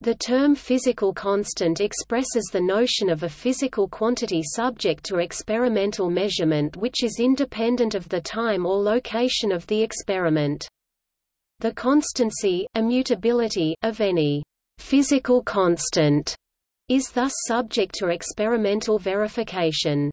The term physical constant expresses the notion of a physical quantity subject to experimental measurement which is independent of the time or location of the experiment. The constancy, immutability, of any physical constant is thus subject to experimental verification.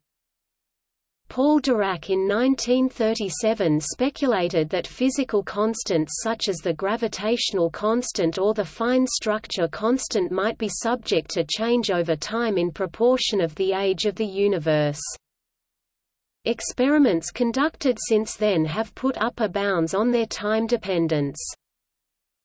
Paul Dirac in 1937 speculated that physical constants such as the gravitational constant or the fine structure constant might be subject to change over time in proportion of the age of the universe. Experiments conducted since then have put upper bounds on their time dependence.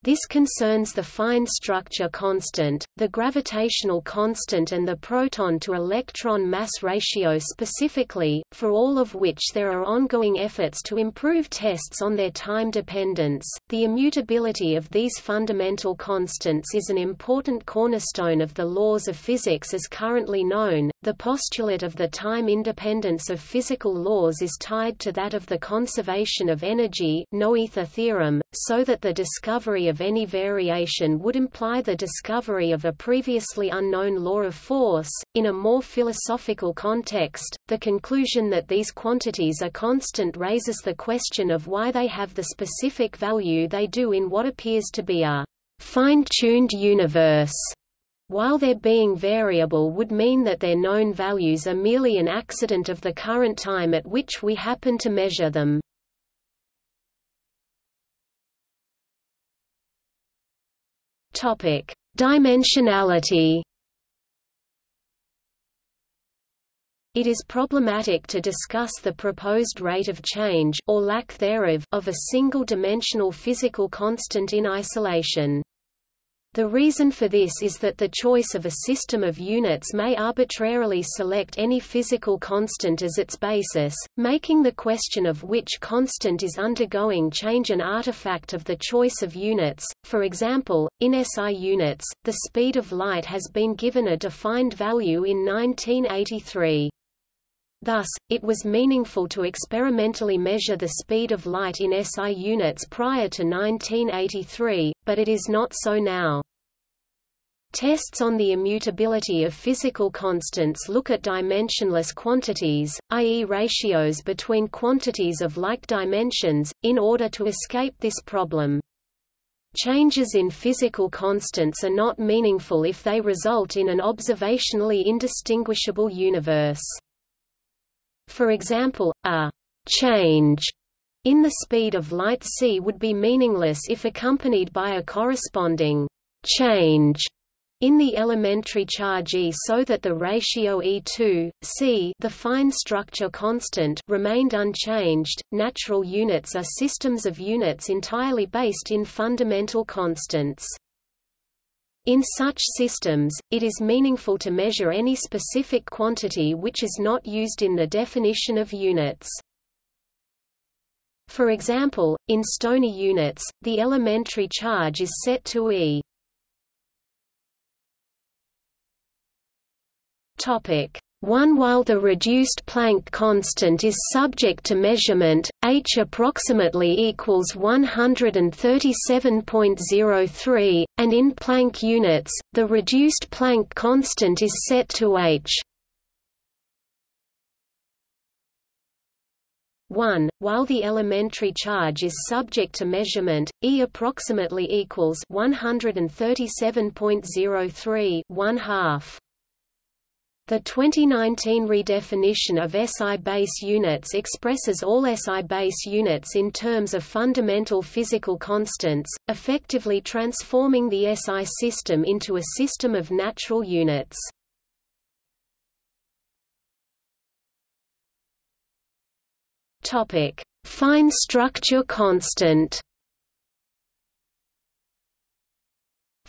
This concerns the fine structure constant, the gravitational constant and the proton-to-electron mass ratio specifically, for all of which there are ongoing efforts to improve tests on their time dependence. The immutability of these fundamental constants is an important cornerstone of the laws of physics as currently known. The postulate of the time independence of physical laws is tied to that of the conservation of energy Noether theorem, so that the discovery of any variation would imply the discovery of a previously unknown law of force. In a more philosophical context, the conclusion that these quantities are constant raises the question of why they have the specific value they do in what appears to be a fine-tuned universe. While their being variable would mean that their known values are merely an accident of the current time at which we happen to measure them. Topic: Dimensionality. It is problematic to discuss the proposed rate of change or lack thereof of a single-dimensional physical constant in isolation. The reason for this is that the choice of a system of units may arbitrarily select any physical constant as its basis, making the question of which constant is undergoing change an artifact of the choice of units. For example, in SI units, the speed of light has been given a defined value in 1983. Thus, it was meaningful to experimentally measure the speed of light in SI units prior to 1983, but it is not so now. Tests on the immutability of physical constants look at dimensionless quantities, i.e. ratios between quantities of like dimensions, in order to escape this problem. Changes in physical constants are not meaningful if they result in an observationally indistinguishable universe. For example, a change in the speed of light c would be meaningless if accompanied by a corresponding change in the elementary charge E so that the ratio E2, C the fine structure constant remained unchanged. Natural units are systems of units entirely based in fundamental constants. In such systems, it is meaningful to measure any specific quantity which is not used in the definition of units. For example, in Stoney units, the elementary charge is set to E. Topic 1 While the reduced Planck constant is subject to measurement, h approximately equals 137.03, and in Planck units, the reduced Planck constant is set to h 1. While the elementary charge is subject to measurement, E approximately equals 137.03 1 half. The 2019 redefinition of SI base units expresses all SI base units in terms of fundamental physical constants, effectively transforming the SI system into a system of natural units. Fine structure constant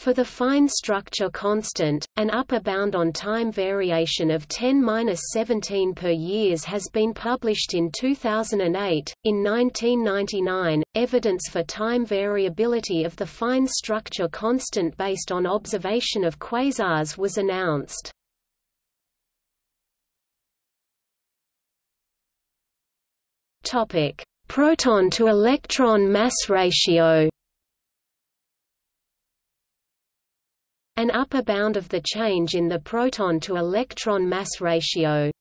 For the fine structure constant, an upper bound on time variation of 10-17 per years has been published in 2008. In 1999, evidence for time variability of the fine structure constant based on observation of quasars was announced. Topic: Proton to electron mass ratio. An upper bound of the change in the proton to electron mass ratio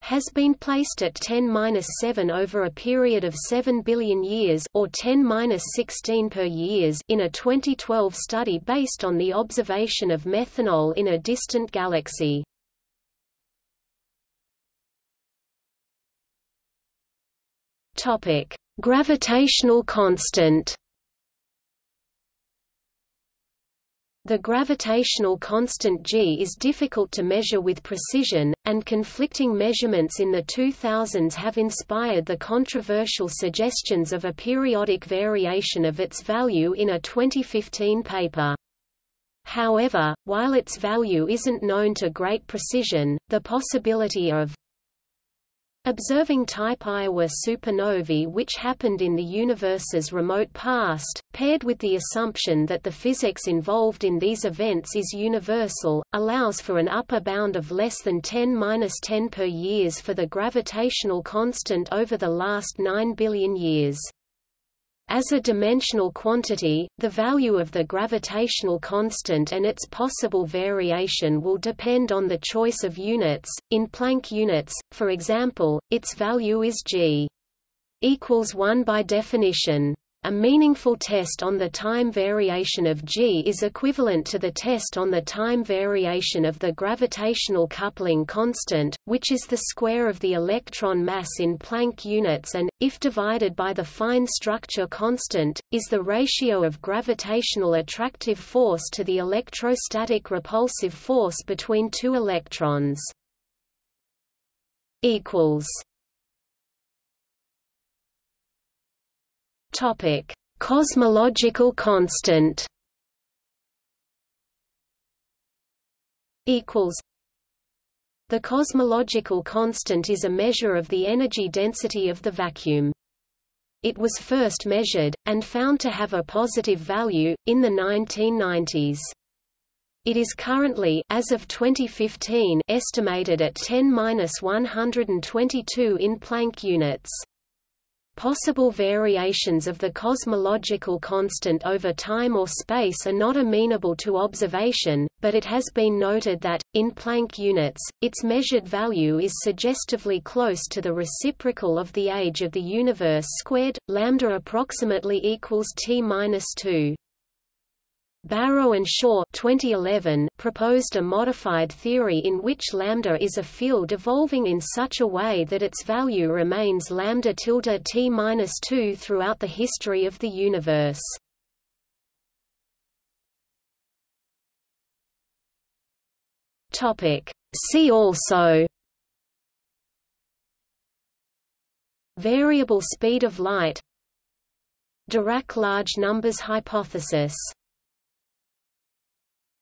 has been placed at 10-7 over a period of 7 billion years or 10-16 per years in a 2012 study based on the observation of methanol in a distant galaxy. Topic: Gravitational constant. The gravitational constant g is difficult to measure with precision, and conflicting measurements in the 2000s have inspired the controversial suggestions of a periodic variation of its value in a 2015 paper. However, while its value isn't known to great precision, the possibility of Observing type Iowa supernovae which happened in the universe's remote past, paired with the assumption that the physics involved in these events is universal, allows for an upper bound of less than 10-10 per years for the gravitational constant over the last 9 billion years. As a dimensional quantity, the value of the gravitational constant and its possible variation will depend on the choice of units. In Planck units, for example, its value is g equals 1 by definition. A meaningful test on the time variation of g is equivalent to the test on the time variation of the gravitational coupling constant, which is the square of the electron mass in Planck units and, if divided by the fine structure constant, is the ratio of gravitational attractive force to the electrostatic repulsive force between two electrons. equals Topic: Cosmological constant. Equals. The cosmological constant is a measure of the energy density of the vacuum. It was first measured, and found to have a positive value, in the 1990s. It is currently as of 2015 estimated at 10-122 in Planck units. Possible variations of the cosmological constant over time or space are not amenable to observation, but it has been noted that, in Planck units, its measured value is suggestively close to the reciprocal of the age of the universe squared, lambda approximately equals t-2. Barrow and Shaw 2011 proposed a modified theory in which lambda is a field evolving in such a way that its value remains lambda tilde t minus 2 throughout the history of the universe. Topic See also Variable speed of light Dirac large numbers hypothesis